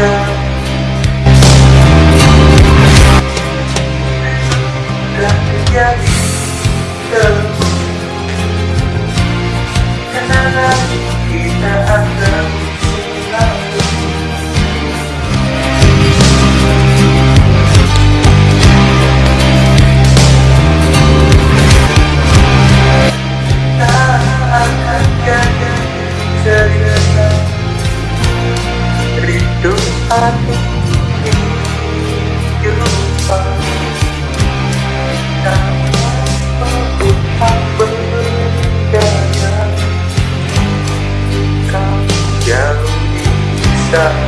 myself hati ini lupa dan tak berbedanya jika jauh bisa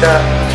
that